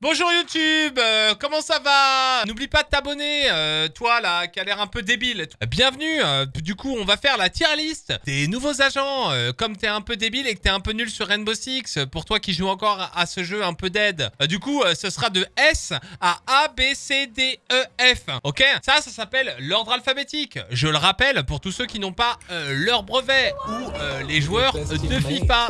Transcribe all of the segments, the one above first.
Bonjour YouTube, euh, comment ça va? N'oublie pas de t'abonner, euh, toi là, qui a l'air un peu débile. Bienvenue, euh, du coup on va faire la tier list des nouveaux agents. Euh, comme t'es un peu débile et que t'es un peu nul sur Rainbow Six, euh, pour toi qui joues encore à, ce jeu un peu dead, euh, du coup ce sera de S à A, B, C, D, E, F. Ok? Ça, ça s'appelle l'ordre alphabétique. Je le rappelle pour tous ceux qui n'ont pas leur brevet ou les joueurs de FIFA.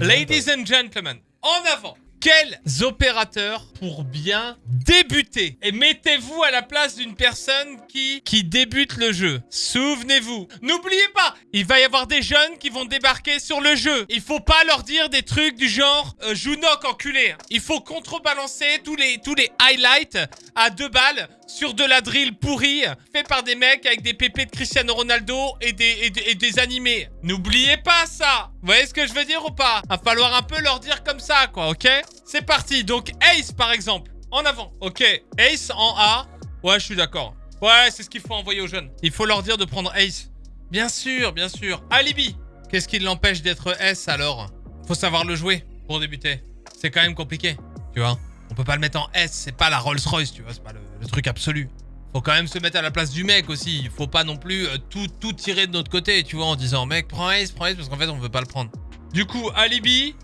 Ladies and gentlemen, en avant quels opérateurs pour bien débuter? Et mettez-vous à la place d'une personne qui, qui débute le jeu. Souvenez-vous. N'oubliez pas, il va y avoir des jeunes qui vont débarquer sur le jeu. Il faut pas leur dire des trucs du genre euh, Jounok enculé. Il faut contrebalancer tous les, tous les highlights à deux balles sur de la drill pourrie fait par des mecs avec des pépés de Cristiano Ronaldo et des, et des, et des animés. N'oubliez pas ça Vous voyez ce que je veux dire ou pas? Va falloir un peu leur dire comme ça, quoi, ok? C'est parti. Donc Ace, par exemple. En avant. Ok. Ace en A. Ouais, je suis d'accord. Ouais, c'est ce qu'il faut envoyer aux jeunes. Il faut leur dire de prendre Ace. Bien sûr, bien sûr. Alibi. Qu'est-ce qui l'empêche d'être S alors? Faut savoir le jouer pour débuter. C'est quand même compliqué, tu vois. On peut pas le mettre en S, c'est pas la Rolls-Royce, tu vois, c'est pas le, truc absolu. Faut quand même se mettre à la place du mec aussi. Il faut pas non plus euh, tout, tout tirer de notre côté, tu vois, en disant mec, prends Ace, prends Ace, parce qu'en fait, on veut pas le prendre. Du coup, Alibi,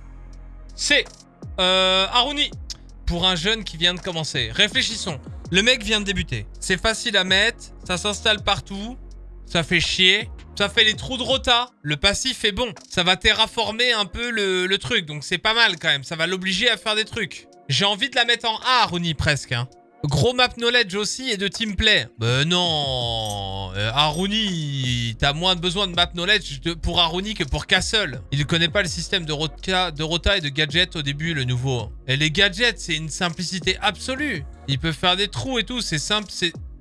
c'est euh, Aruni. Pour un jeune qui vient de commencer. Réfléchissons. Le mec vient de débuter. C'est facile à mettre, ça s'installe partout, ça fait chier. Ça fait les trous de rota. Le passif est bon. Ça va terraformer un peu le, truc. Donc c'est pas mal quand même. Ça va l'obliger à faire des trucs. J'ai envie de la mettre en A, Aruni, presque. Hein. Gros map knowledge aussi et de teamplay. Ben non euh, t'as moins besoin de map knowledge pour Aruni que pour Castle. Il connaît pas le système de rota, et de gadgets au début, le nouveau. Et les gadgets, c'est une simplicité absolue. Il peut faire des trous et tout, c'est simple.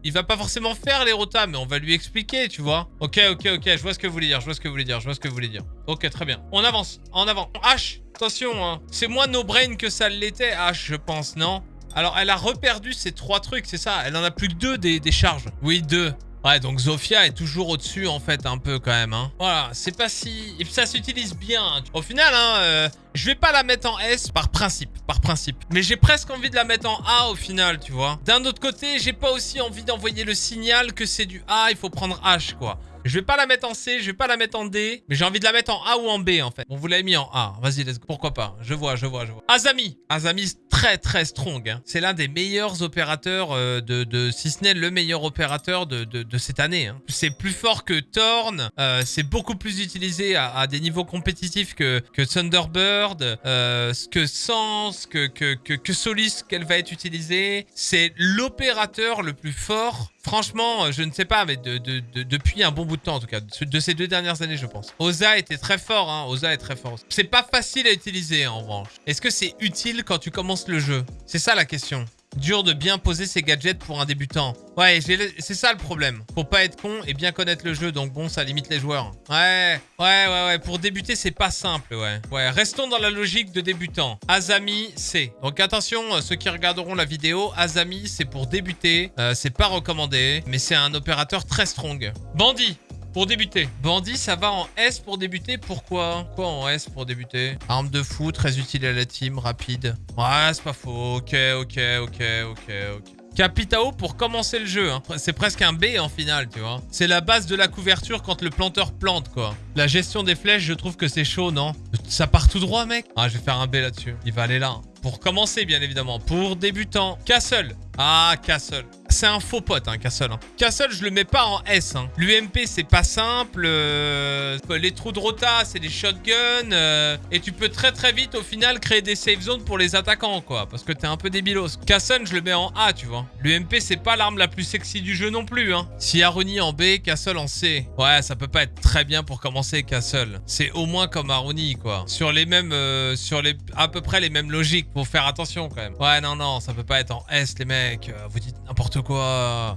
Il va pas forcément faire les rotas, mais on va lui expliquer, tu vois. Ok, ok, ok, je vois ce que vous voulez dire, je vois ce que vous voulez dire, je vois ce que vous voulez dire. Ok, très bien. On avance, en avant. H, attention, hein. C'est moins no-brain que ça l'était, H, je pense, non? Alors, elle a reperdu ses trois trucs, c'est ça Elle en a plus que deux des, des charges. Oui, deux. Ouais, donc Zofia est toujours au-dessus, en fait, un peu, quand même. Hein. Voilà, c'est pas si... Et ça s'utilise bien. hein. Au final, hein, euh, je vais pas la mettre en S par principe, par principe. Mais j'ai presque envie de la mettre en A, au final, tu vois. D'un autre côté, j'ai pas aussi envie d'envoyer le signal que c'est du A, il faut prendre H, quoi. Je vais pas la mettre en C, je vais pas la mettre en D, mais j'ai envie de la mettre en A ou en B en fait. On vous l'avez mis en A. Vas-y, let's go. Pourquoi pas? Je vois, je vois, je vois. Azami. Azami, très très strong. hein. C'est l'un des meilleurs opérateurs euh, de, de, si ce n'est le meilleur opérateur de, cette année. hein. C'est plus fort que Thorn. euh, c'est beaucoup plus utilisé à, des niveaux compétitifs que, Thunderbird, euh, que Sans, que Solis qu'elle va être utilisée. C'est l'opérateur le plus fort Franchement, euh, je ne sais pas, mais de, de- de- depuis un bon bout de temps en tout cas, de, de ces deux dernières années, je pense. Oza était très fort, hein. Oza est très fort. C'est pas facile à utiliser en revanche. Est-ce que c'est utile quand tu commences le jeu? C'est ça la question. Dur de bien poser ses gadgets pour un débutant. Ouais, c'est ça le problème. Faut pas être con et bien connaître le jeu, donc bon, ça limite les joueurs. Ouais, ouais, ouais, ouais. Pour débuter, c'est pas simple, ouais. Ouais, restons dans la logique de débutant. Azami, c'est. Donc attention, euh, ceux qui regarderont la vidéo, Azami, c'est pour débuter. Euh, c'est pas recommandé, mais c'est un opérateur très strong. Bandit, pour débuter. Bandit, ça va en S pour débuter. Pourquoi? Quoi en S pour débuter? Arme de fou, très utile à la team, rapide. Ouais, c'est pas faux. Ok, ok, ok, ok, ok. Capitao pour commencer le jeu. hein. C'est presque un B en finale, tu vois. C'est la base de la couverture quand le planteur plante, quoi. La gestion des flèches, je trouve que c'est chaud, non? Ça part tout droit, mec? Ah, je vais faire un B là-dessus. Il va aller là. hein. Pour commencer, bien évidemment. Pour débutant. Castle. Ah, Castle. C'est un faux pote, hein, Castle. hein. Castle, je le mets pas en S. Hein. L'UMP, c'est pas simple. euh, Les trous de rota, c'est des shotguns. euh, Et tu peux très très vite, au final, créer des safe zones pour les attaquants, quoi. Parce que t'es un peu débilos. Castle, je le mets en A, tu vois. L'UMP, c'est pas l'arme la plus sexy du jeu non plus, hein. Si Aruni en B, Castle en C. Ouais, ça peut pas être très bien pour commencer Castle. C'est au moins comme Aruni, quoi. Sur les mêmes... euh, sur les... à peu près les mêmes logiques. Faut faire attention, quand même. Ouais, non, non, ça peut pas être en S, les mecs. Vous dites n'importe quoi.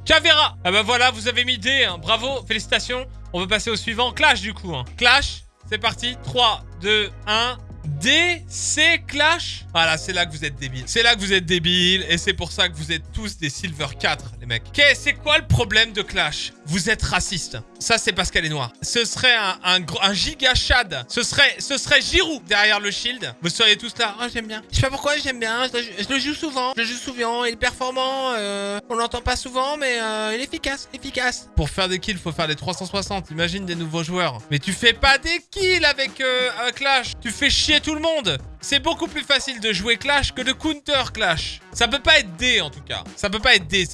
Cavera Ah bah voilà, vous avez mis D, hein. Bravo, félicitations. On va passer au suivant. Clash, du coup. hein. Clash, c'est parti. 3, 2, 1... D, C, Clash Voilà, c'est là que vous êtes débiles. C'est là que vous êtes débiles et c'est pour ça que vous êtes tous des Silver 4, les mecs. Ok, c'est quoi le problème de Clash? Vous êtes raciste. Ça, c'est parce qu'elle est noire. Ce serait un, un, giga Chad. Ce serait, ce Giroud derrière le shield. Vous seriez tous là. Ah, j'aime bien. Je sais pas pourquoi j'aime bien. Je, le- joue souvent. Je le joue souvent. Il est performant. euh, on l'entend pas souvent, mais euh, il est efficace. Efficace. Pour faire des kills, faut faire les 360. Imagine des nouveaux joueurs. Mais tu fais pas des kills avec euh, un Clash. Tu fais chier tout le monde. C'est beaucoup plus facile de jouer Clash que de counter Clash. Ça peut pas être D en tout cas. Ça peut pas être D.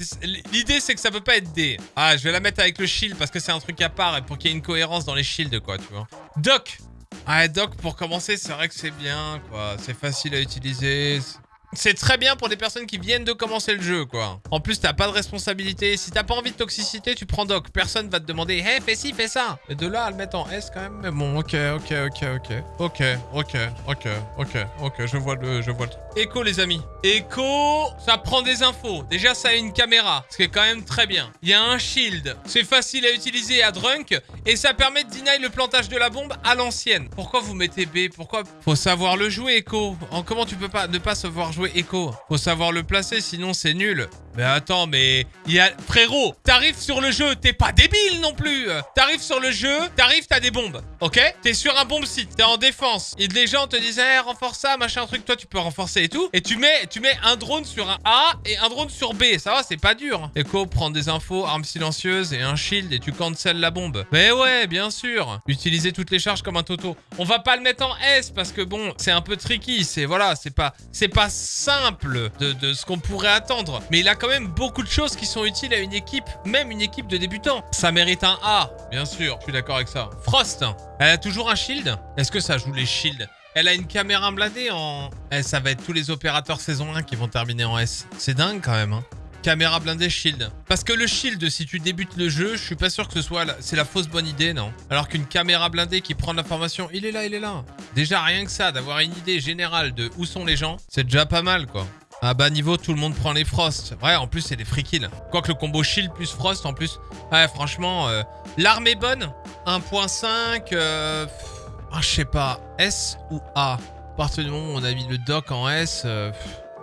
L'idée c'est que ça peut pas être D. Ah, je vais la mettre avec le shield parce que c'est un truc à part et pour qu'il y ait une cohérence dans les shields quoi, tu vois. Doc. Ah, Doc pour commencer, c'est vrai que c'est bien quoi. C'est facile à utiliser. C'est très bien pour des personnes qui viennent de commencer le jeu, quoi. En plus, t'as pas de responsabilité. Si t'as pas envie de toxicité, tu prends Doc. Personne va te demander « Hey, fais ci, fais ça !» Et de là à le mettre en S, quand même. Mais bon, ok, ok, ok, ok. Ok, ok, ok, ok, ok. Je vois le... Je vois le. Echo, les amis. Echo, ça prend des infos. Déjà, ça a une caméra, ce qui est quand même très bien. Il y a un shield. C'est facile à utiliser à Drunk. Et ça permet de deny le plantage de la bombe à l'ancienne. Pourquoi vous mettez B? Pourquoi? Faut savoir le jouer, Echo. En comment tu peux pas ne pas savoir Faut savoir le placer, sinon c'est nul. Mais attends, mais frérot, t'arrives sur le jeu, t'es pas débile non plus. T'arrives sur le jeu, t'arrives, t'as des bombes, ok? T'es sur un bombe site, t'es en défense. Et les gens te disent, eh, renforce ça, machin truc, toi tu peux renforcer et tout. Et tu mets, tu mets un drone sur un A et un drone sur B. Ça va, c'est pas dur. Echo prend des infos, armes silencieuses et un shield et tu cancel la bombe. Mais ouais, bien sûr. Utiliser toutes les charges comme un toto. On va pas le mettre en S parce que bon, c'est un peu tricky. C'est voilà, c'est pas, pas simple de, de ce qu'on pourrait attendre. Mais il a quand même beaucoup de choses qui sont utiles à une équipe, même une équipe de débutants. Ça mérite un A, bien sûr. Je suis d'accord avec ça. Frost, elle a toujours un shield? Est-ce que ça joue les shields? Elle a une caméra blindée en... Eh, ça va être tous les opérateurs saison 1 qui vont terminer en S. C'est dingue quand même, hein. Caméra blindée shield. Parce que le shield, si tu débutes le jeu, je suis pas sûr que ce soit... C'est la fausse bonne idée, non? Alors qu'une caméra blindée qui prend l'information, il est là, il est là. Déjà, rien que ça, d'avoir une idée générale de où sont les gens, c'est déjà pas mal, quoi. À bas niveau, tout le monde prend les Frost. Ouais, en plus, c'est des free kills. Quoique le combo shield plus Frost, en plus... Ouais, franchement, euh, l'arme est bonne. 1.5... Euh... Ah, je sais pas. S ou A? À partir du moment où on a mis le doc en S, euh,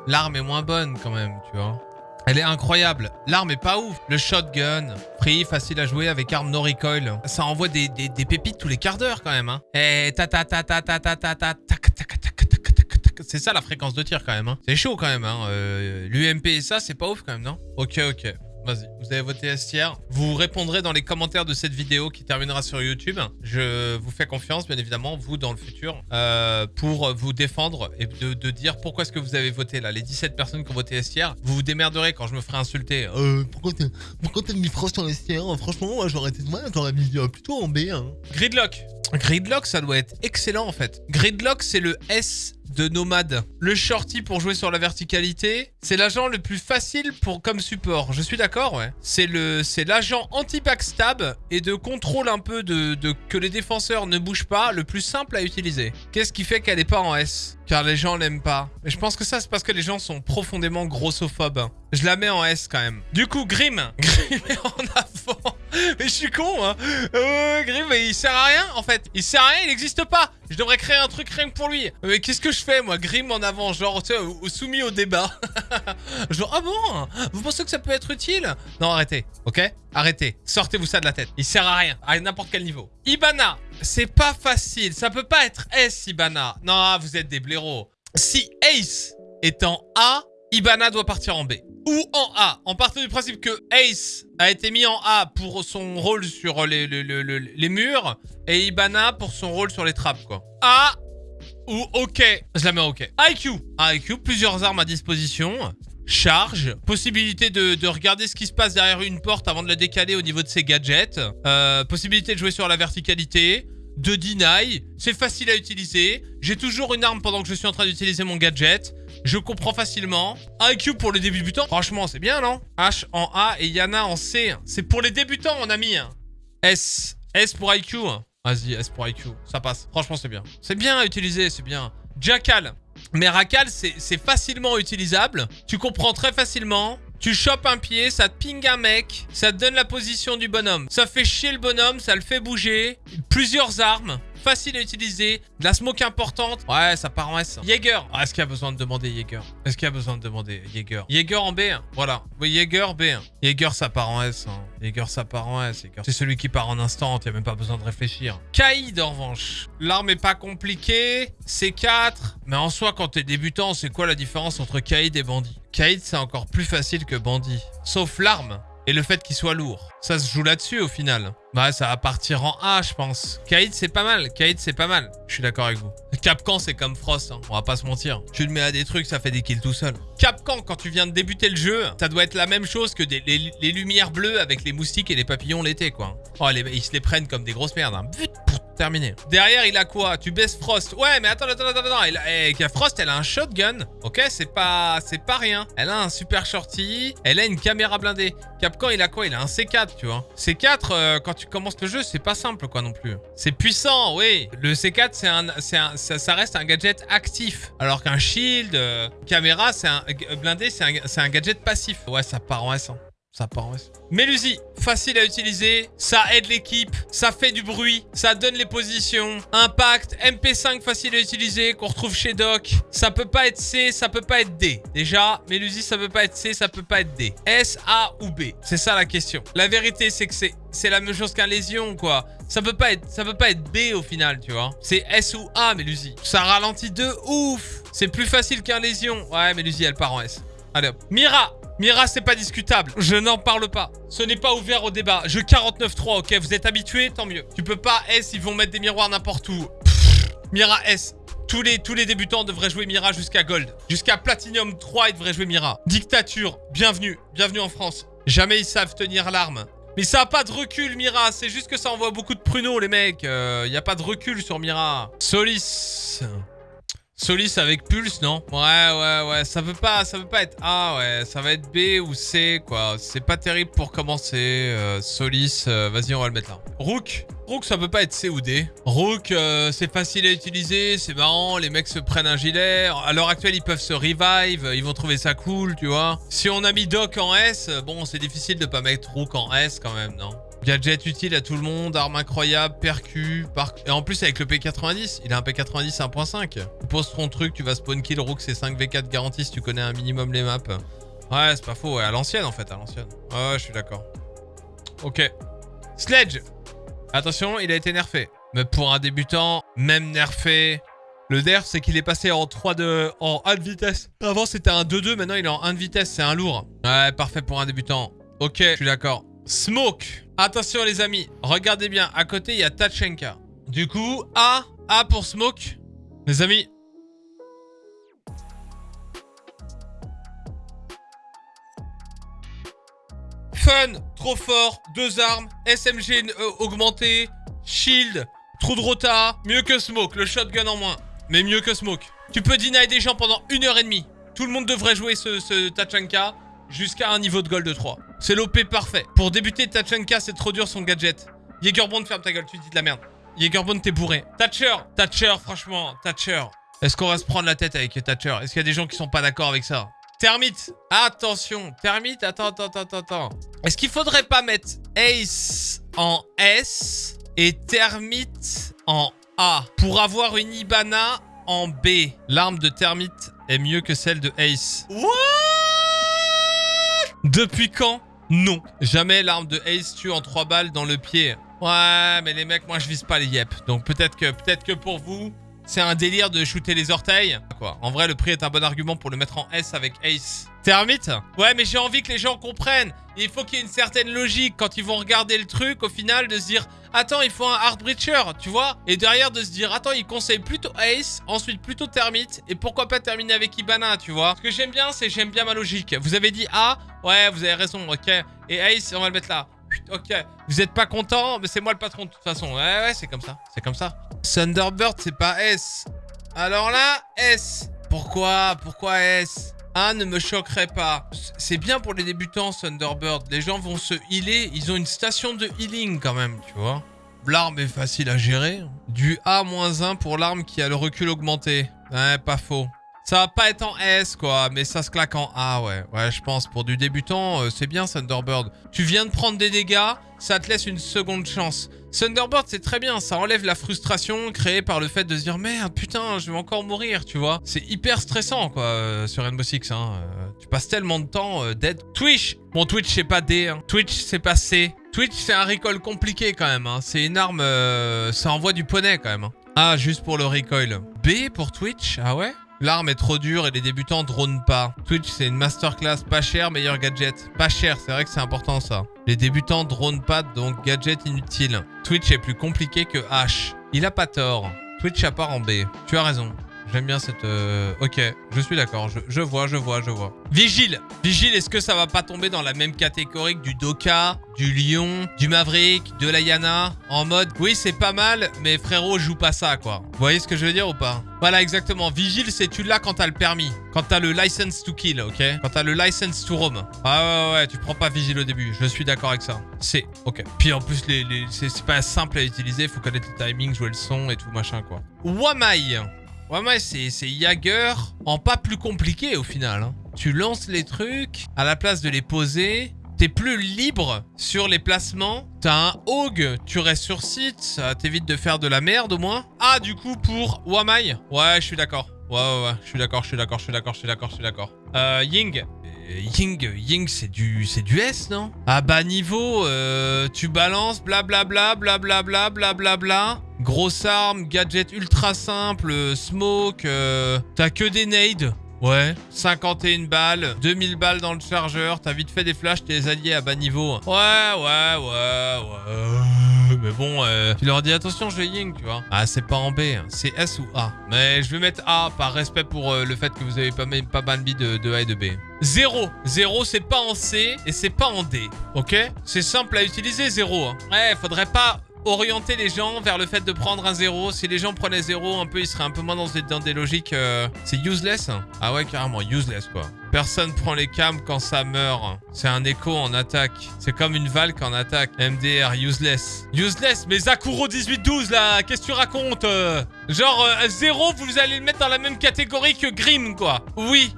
l'arme est moins bonne quand même, tu vois. Elle est incroyable. L'arme est pas ouf. Le shotgun, free, facile à jouer avec arme no recoil. Ça envoie des, pépites tous les quarts d'heure quand même. Hein. Et ta ta ta ta ta ta ta ta tac tac C'est ça la fréquence de tir quand même. Hein. C'est chaud quand même. Hein. Euh, L'UMP et ça, c'est pas ouf quand même, non? Ok, ok. Vas-y, vous avez voté S tiers. Vous répondrez dans les commentaires de cette vidéo qui terminera sur YouTube. Je vous fais confiance, bien évidemment, vous dans le futur, euh, pour vous défendre et de, de dire pourquoi est-ce que vous avez voté là. Les 17 personnes qui ont voté S tiers, vous vous démerderez quand je me ferai insulter. Euh, pourquoi t'as mis Frost en S tiers? Franchement, moi j'aurais été moi, j'aurais mis euh, plutôt en B. Hein. Gridlock. Gridlock, ça doit être excellent en fait. Gridlock, c'est le S de Nomade. Le shorty pour jouer sur la verticalité, c'est l'agent le plus facile pour comme support. Je suis d'accord, ouais. C'est l'agent anti-backstab et de contrôle un peu de, de que les défenseurs ne bougent pas, le plus simple à utiliser. Qu'est-ce qui fait qu'elle est pas en S? Car les gens l'aiment pas. Mais je pense que ça, c'est parce que les gens sont profondément grossophobes. Je la mets en S quand même. Du coup, Grim. Grim est en avant. Mais je suis con, hein. Euh, Grim, mais il sert à rien, en fait. Il sert à rien, il n'existe pas. Je devrais créer un truc rien que pour lui. Mais qu'est-ce que je fais, moi Grim en avant, genre, tu au- soumis au débat? genre, ah bon? Vous pensez que ça peut être utile? Non, arrêtez, ok? Arrêtez. Sortez-vous ça de la tête. Il sert à rien, à n'importe quel niveau. Ibana, c'est pas facile. Ça peut pas être S, Ibana. Non, vous êtes des blaireaux. Si Ace est en A, Ibana doit partir en B. Ou en A. En partant du principe que Ace a été mis en A pour son rôle sur les, les, les- les- murs et Ibana pour son rôle sur les trappes, quoi. A ou OK. Je la mets en OK. IQ. IQ, plusieurs armes à disposition. Charge, possibilité de, de regarder ce qui se passe derrière une porte avant de la décaler au niveau de ses gadgets, Euh, possibilité de jouer sur la verticalité, de deny, c'est facile à utiliser, j'ai toujours une arme pendant que je suis en train d'utiliser mon gadget, je comprends facilement. IQ pour les débutants, franchement c'est bien non? H en A et Yana en C, c'est pour les débutants mon ami. S, S pour IQ. Vas-y, S pour IQ, ça passe, franchement c'est bien. C'est bien à utiliser, c'est bien. Jackal, mais c'est c'est facilement utilisable. Tu comprends très facilement. Tu chopes un pied, ça te ping un mec, ça te donne la position du bonhomme. Ça fait chier le bonhomme, ça le fait bouger. Plusieurs armes. Facile à utiliser, de la smoke importante. Ouais, ça part en S. Jaeger. Ah, Est-ce qu'il y a besoin de demander Jaeger? Est-ce qu'il y a besoin de demander Jaeger? Jaeger en B1. Voilà. Oui, Jaeger B1. Jaeger, ça part en S. Hein. Jaeger, ça part en S. C'est celui qui part en instant. Il n'y a même pas besoin de réfléchir. Kaïd, en revanche. L'arme est pas compliquée. C4. Mais en soi, quand t'es débutant, c'est quoi la différence entre Kaïd et Bandit? Kaïd, c'est encore plus facile que Bandit. Sauf l'arme. Et le fait qu'il soit lourd. Ça se joue là-dessus au final. Bah ça va partir en A je pense. Kaïd c'est pas mal. Kaïd c'est pas mal. Je suis d'accord avec vous. Capcan c'est comme Frost. Hein. On va pas se mentir. Tu le mets à des trucs ça fait des kills tout seul. Capcan quand tu viens de débuter le jeu. Ça doit être la même chose que les, lumières bleues avec les moustiques et les papillons l'été quoi. Oh ils se les prennent comme des grosses merdes. Hein. Terminé. Derrière, il a quoi? Tu baisses Frost. Ouais, mais attends, attends, attends, attends. Il a, eh, Frost, elle a un shotgun. Ok, c'est pas, c'est pas rien. Elle a un super shorty. Elle a une caméra blindée. Capcan, il a quoi? Il a un C4, tu vois. C4, euh, quand tu commences le jeu, c'est pas simple, quoi, non plus. C'est puissant, oui. Le C4, c'est un, un, ça, reste un gadget actif. Alors qu'un shield, euh, caméra, c'est un blindé, c'est un, un gadget passif. Ouais, ça part en S. Ça part en S. Mélusi, facile à utiliser, ça aide l'équipe, ça fait du bruit, ça donne les positions. Impact, MP5 facile à utiliser, qu'on retrouve chez Doc. Ça peut pas être C, ça peut pas être D. Déjà, Mélusi, ça peut pas être C, ça peut pas être D. S, A ou B C'est ça la question. La vérité, c'est que c'est la même chose qu'un lésion, quoi. Ça peut pas être, ça peut pas être B au final, tu vois. C'est S ou A, Mélusi. Ça ralentit de ouf. C'est plus facile qu'un lésion. Ouais, Mélusi, elle part en S. Allez hop. Mira, Mira, c'est pas discutable. Je n'en parle pas. Ce n'est pas ouvert au débat. Je 49-3, ok Vous êtes habitués Tant mieux. Tu peux pas S, ils vont mettre des miroirs n'importe où. Mira S. Tous les, tous les débutants devraient jouer Mira jusqu'à Gold. Jusqu'à Platinum 3, ils devraient jouer Mira. Dictature, bienvenue. Bienvenue en France. Jamais ils savent tenir l'arme. Mais ça a pas de recul, Mira. C'est juste que ça envoie beaucoup de pruneaux, les mecs. Il euh, y a pas de recul sur Mira. Solis. Solis avec Pulse, non Ouais, ouais, ouais. Ça veut pas, ça veut pas être A, ouais. Ça va être B ou C, quoi. C'est pas terrible pour commencer. Euh, Solis, euh, vas-y, on va le mettre là. Rook. Rook, ça peut pas être C ou D. Rook, euh, c'est facile à utiliser, c'est marrant, les mecs se prennent un gilet. À l'heure actuelle, ils peuvent se revive, ils vont trouver ça cool, tu vois. Si on a mis Doc en S, bon, c'est difficile de pas mettre Rook en S quand même, non Gadget utile à tout le monde, arme incroyable, percu, par... et en plus avec le P90, il a un P90 1.5. Tu poses ton truc, tu vas spawn kill Rook, c'est 5v4 garantie si tu connais un minimum les maps. Ouais, c'est pas faux, ouais, à l'ancienne en fait, à l'ancienne. Ouais, je suis d'accord. Ok. Sledge Attention, il a été nerfé. Mais pour un débutant, même nerfé, le nerf, c'est qu'il est passé en 3 de... en 1 de vitesse. Avant, c'était un 2-2, maintenant il est en 1 de vitesse, c'est un lourd. Ouais, parfait pour un débutant. Ok, je suis d'accord. Smoke Attention les amis, regardez bien, à côté il y a Tachenka. Du coup, A, A pour Smoke. Les amis. Fun, trop fort, deux armes, SMG euh, augmenté, shield, trou de rota, mieux que Smoke, le shotgun en moins. Mais mieux que Smoke. Tu peux deny des gens pendant une heure et demie. Tout le monde devrait jouer ce, ce Tachanka jusqu'à un niveau de gold de 3. C'est l'OP parfait. Pour débuter, Tachanka, c'est trop dur son gadget. Jägerbond, ferme ta gueule, tu dis de la merde. Jägerbond, t'es bourré. Thatcher, Thatcher, franchement, Thatcher. Est-ce qu'on va se prendre la tête avec Thatcher? Est-ce qu'il y a des gens qui sont pas d'accord avec ça? Termite, attention, Termite, attends, attends, attends, attends. Est-ce qu'il faudrait pas mettre Ace en S et Termite en A pour avoir une Ibana en B? L'arme de Termite est mieux que celle de Ace. What? Depuis quand Non. Jamais l'arme de Ace tue en 3 balles dans le pied. Ouais, mais les mecs, moi je vise pas les yep. Donc peut-être que, peut que pour vous, c'est un délire de shooter les orteils. En vrai, le prix est un bon argument pour le mettre en S avec Ace. Termite Ouais, mais j'ai envie que les gens comprennent. Il faut qu'il y ait une certaine logique quand ils vont regarder le truc, au final, de se dire Attends, il faut un Hard Breacher, tu vois Et derrière, de se dire Attends, il conseille plutôt Ace, ensuite plutôt Termite, et pourquoi pas terminer avec Ibana, tu vois Ce que j'aime bien, c'est j'aime bien ma logique. Vous avez dit A Ouais, vous avez raison, ok. Et Ace, on va le mettre là. Ok, vous êtes pas content, mais c'est moi le patron de toute façon. Ouais, ouais, c'est comme ça. C'est comme ça. Thunderbird, c'est pas S. Alors là, S. Pourquoi? Pourquoi S? A ne me choquerait pas. C'est bien pour les débutants, Thunderbird. Les gens vont se healer. Ils ont une station de healing quand même, tu vois. L'arme est facile à gérer. Du A-1 pour l'arme qui a le recul augmenté. Ouais, pas faux. Ça va pas être en S, quoi, mais ça se claque en A, ouais. Ouais, je pense. Pour du débutant, euh, c'est bien, Thunderbird. Tu viens de prendre des dégâts, ça te laisse une seconde chance. Thunderbird, c'est très bien. Ça enlève la frustration créée par le fait de se dire « Merde, putain, je vais encore mourir », tu vois. C'est hyper stressant, quoi, euh, sur Rainbow Six. Hein. Euh, tu passes tellement de temps dead. Twitch Bon, Twitch, c'est pas D. Hein. Twitch, c'est pas C. Twitch, c'est un recoil compliqué, quand même. Hein. C'est une arme... ça envoie du poney, quand même. Hein. Ah, juste pour le recoil. B pour Twitch Ah ouais? L'arme est trop dure et les débutants drone pas. Twitch, c'est une masterclass pas cher, meilleur gadget. Pas cher, c'est vrai que c'est important ça. Les débutants drone pas, donc gadget inutile. Twitch est plus compliqué que H. Il a pas tort. Twitch a part en B. Tu as raison. J'aime bien cette... Euh, ok, je suis d'accord. Je, vois, je vois, je vois. Vigile Vigile, est-ce que ça va pas tomber dans la même catégorie que du Doka, du Lion, du Maverick, de la Yana En mode, oui, c'est pas mal, mais frérot, joue pas ça, quoi. Vous voyez ce que je veux dire ou pas? Voilà, exactement. Vigile, c'est tu l'as quand t'as le permis. Quand t'as le license to kill, ok? Quand t'as le license to roam. Ah ouais, ouais, tu prends pas Vigile au début. Je suis d'accord avec ça. C'est, ok. Puis en plus, les, c'est pas simple à utiliser. Faut connaître le timing, jouer le son et tout, machin, quoi. Wamai Ouais, ouais, c'est Jagger en pas plus compliqué au final. Hein. Tu lances les trucs, à la place de les poser, t'es plus libre sur les placements. T'as un Hog, tu restes sur site, ça t'évite de faire de la merde au moins. Ah, du coup, pour Wamai Ouais, je suis d'accord. Ouais, ouais, ouais, je suis d'accord, je suis d'accord, je suis d'accord, je suis d'accord, je suis d'accord. Euh, Ying Ying, Ying c'est du, c'est du S, non? À bas niveau, euh, tu balances, blablabla, blablabla, blablabla. Grosse arme, gadget ultra simple, smoke, euh, t'as que des nades. Ouais, 51 balles, 2000 balles dans le chargeur, t'as vite fait des flashs, t'es alliés à bas niveau. Ouais, ouais, ouais, ouais. Mais bon, euh, tu leur dis attention, je vais Ying, tu vois. Ah, c'est pas en B, hein. c'est S ou A. Mais je vais mettre A par respect pour euh, le fait que vous avez pas, pas mal de, de A et de B. 0. 0, c'est pas en C et c'est pas en D. Ok? C'est simple à utiliser, 0. Hein. Ouais, faudrait pas orienter les gens vers le fait de prendre un 0. Si les gens prenaient 0, un peu, ils seraient un peu moins dans des, logiques... Euh, c'est useless. Ah ouais, carrément, useless, quoi. Personne prend les cams quand ça meurt. C'est un écho en attaque. C'est comme une valque en attaque. MDR, useless. Useless Mais Zakuro 1812, là, qu'est-ce que tu racontes euh? Genre, 0, euh, vous allez le mettre dans la même catégorie que Grim, quoi. Oui.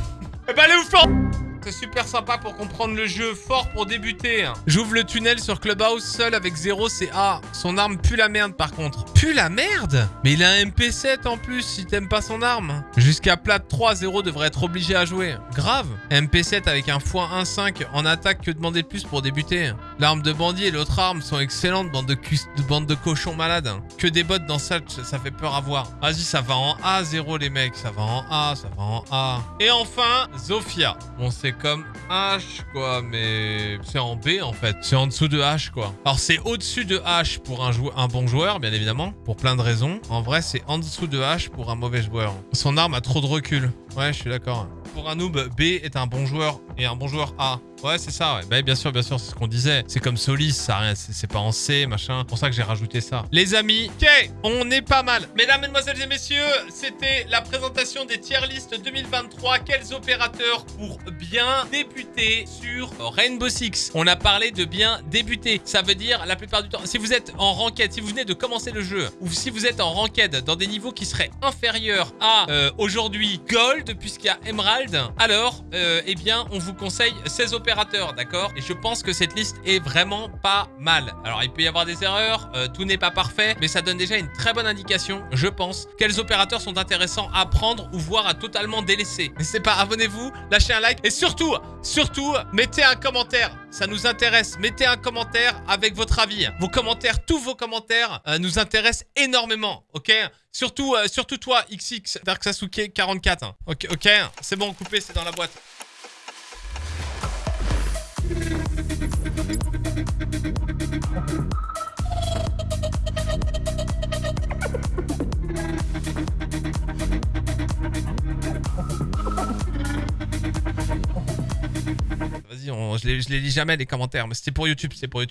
eh ben, allez vous faire... C'est super sympa pour comprendre le jeu, fort pour débuter. J'ouvre le tunnel sur Clubhouse seul avec 0, c'est A. Son arme pue la merde par contre. Pue la merde? Mais il a un MP7 en plus si t'aimes pas son arme. Jusqu'à plat 3, 0 devrait être obligé à jouer. Grave. MP7 avec un x1.5 en attaque que demander de plus pour débuter? L'arme de bandit et l'autre arme sont excellentes, bande de, bande de cochons malades. Que des bots dans ça, ça fait peur à voir. Vas-y, ça va en A, 0 les mecs. Ça va en A, ça va en A. Et enfin, Zofia. Bon, c'est comme H, quoi, mais c'est en B, en fait. C'est en dessous de H, quoi. Alors, c'est au-dessus de H pour un, un bon joueur, bien évidemment, pour plein de raisons. En vrai, c'est en dessous de H pour un mauvais joueur. Son arme a trop de recul. Ouais, je suis d'accord. Pour un noob, B est un bon joueur et un bon joueur A. Ouais, c'est ça, ouais. Bah, bien sûr, bien sûr, c'est ce qu'on disait. C'est comme Solis, ça rien, c'est pas en C, machin. C'est pour ça que j'ai rajouté ça. Les amis, ok, on est pas mal. Mesdames, mesdemoiselles et messieurs, c'était la présentation des tier list 2023. Quels opérateurs pour bien débuter sur Rainbow Six? On a parlé de bien débuter. Ça veut dire, la plupart du temps, si vous êtes en ranked, si vous venez de commencer le jeu, ou si vous êtes en ranked dans des niveaux qui seraient inférieurs à euh, aujourd'hui Gold, puisqu'il y a Emerald, alors, euh, eh bien, on vous conseille ces opérateurs d'accord? Et je pense que cette liste est vraiment pas mal. Alors, il peut y avoir des erreurs, euh, tout n'est pas parfait, mais ça donne déjà une très bonne indication, je pense, quels opérateurs sont intéressants à prendre ou voire à totalement délaisser. N'hésitez pas, abonnez-vous, lâchez un like et surtout, surtout, mettez un commentaire. Ça nous intéresse. Mettez un commentaire avec votre avis. Vos commentaires, tous vos commentaires euh, nous intéressent énormément, ok? Surtout, euh, surtout toi, XX, Dark Sasuke 44. Ok, ok, c'est bon, coupé, c'est dans la boîte. Je, les, les lis jamais les commentaires, mais c'était pour YouTube, c'est pour YouTube.